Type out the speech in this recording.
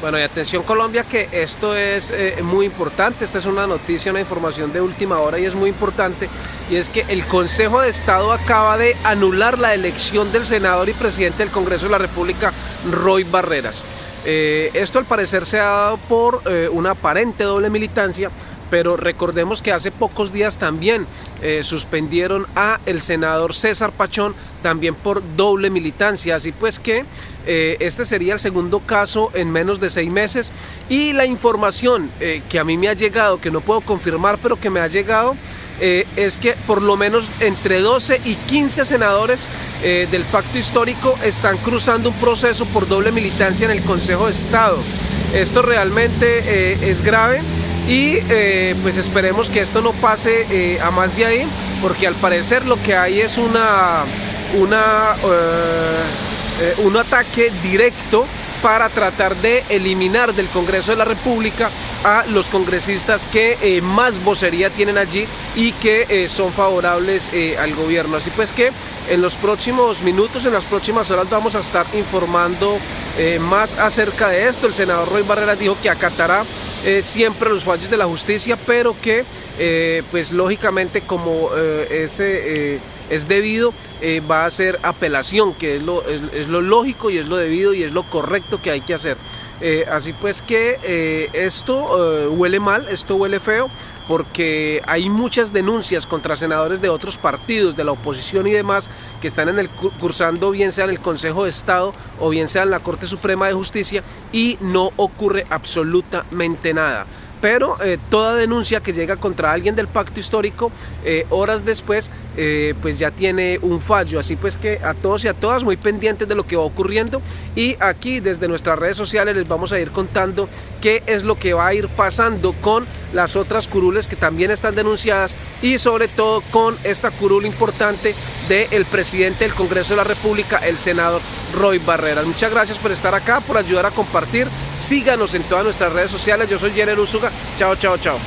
Bueno, y atención Colombia que esto es eh, muy importante, esta es una noticia, una información de última hora y es muy importante, y es que el Consejo de Estado acaba de anular la elección del senador y presidente del Congreso de la República, Roy Barreras. Eh, esto al parecer se ha dado por eh, una aparente doble militancia pero recordemos que hace pocos días también eh, suspendieron a el senador César Pachón también por doble militancia, así pues que eh, este sería el segundo caso en menos de seis meses. Y la información eh, que a mí me ha llegado, que no puedo confirmar, pero que me ha llegado, es que por lo menos entre 12 y 15 senadores del pacto histórico están cruzando un proceso por doble militancia en el Consejo de Estado. Esto realmente es grave y eh, pues esperemos que esto no pase eh, a más de ahí porque al parecer lo que hay es una, una eh, un ataque directo para tratar de eliminar del Congreso de la República a los congresistas que más vocería tienen allí y que son favorables al gobierno. Así pues que en los próximos minutos, en las próximas horas vamos a estar informando más acerca de esto. El senador Roy Barrera dijo que acatará eh, siempre los fallos de la justicia, pero que eh, pues lógicamente como eh, ese es debido, va a ser apelación, que es lo, es lo lógico y es lo debido y es lo correcto que hay que hacer. Así pues que esto huele mal, esto huele feo, porque hay muchas denuncias contra senadores de otros partidos, de la oposición y demás, que están en el cursando bien sea en el Consejo de Estado o bien sea en la Corte Suprema de Justicia y no ocurre absolutamente nada pero eh, toda denuncia que llega contra alguien del pacto histórico, eh, horas después, eh, pues ya tiene un fallo. Así pues que a todos y a todas muy pendientes de lo que va ocurriendo y aquí desde nuestras redes sociales les vamos a ir contando qué es lo que va a ir pasando con las otras curules que también están denunciadas y sobre todo con esta curul importante del presidente del Congreso de la República, el senador Roy Barreras. Muchas gracias por estar acá, por ayudar a compartir. Síganos en todas nuestras redes sociales. Yo soy Jenner Usuga. Chao, chao, chao.